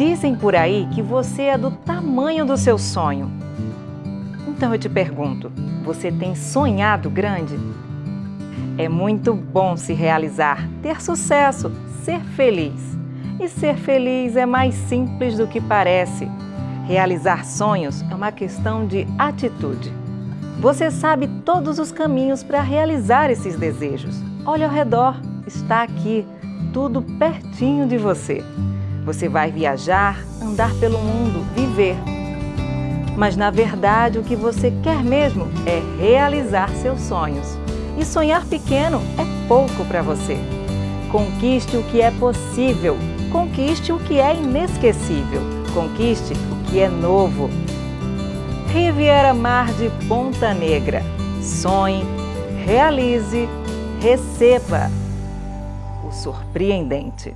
Dizem por aí que você é do tamanho do seu sonho. Então eu te pergunto, você tem sonhado grande? É muito bom se realizar, ter sucesso, ser feliz. E ser feliz é mais simples do que parece. Realizar sonhos é uma questão de atitude. Você sabe todos os caminhos para realizar esses desejos. Olha ao redor, está aqui, tudo pertinho de você. Você vai viajar, andar pelo mundo, viver. Mas na verdade o que você quer mesmo é realizar seus sonhos. E sonhar pequeno é pouco para você. Conquiste o que é possível, conquiste o que é inesquecível, conquiste o que é novo. Riviera Mar de Ponta Negra. Sonhe, realize, receba o surpreendente.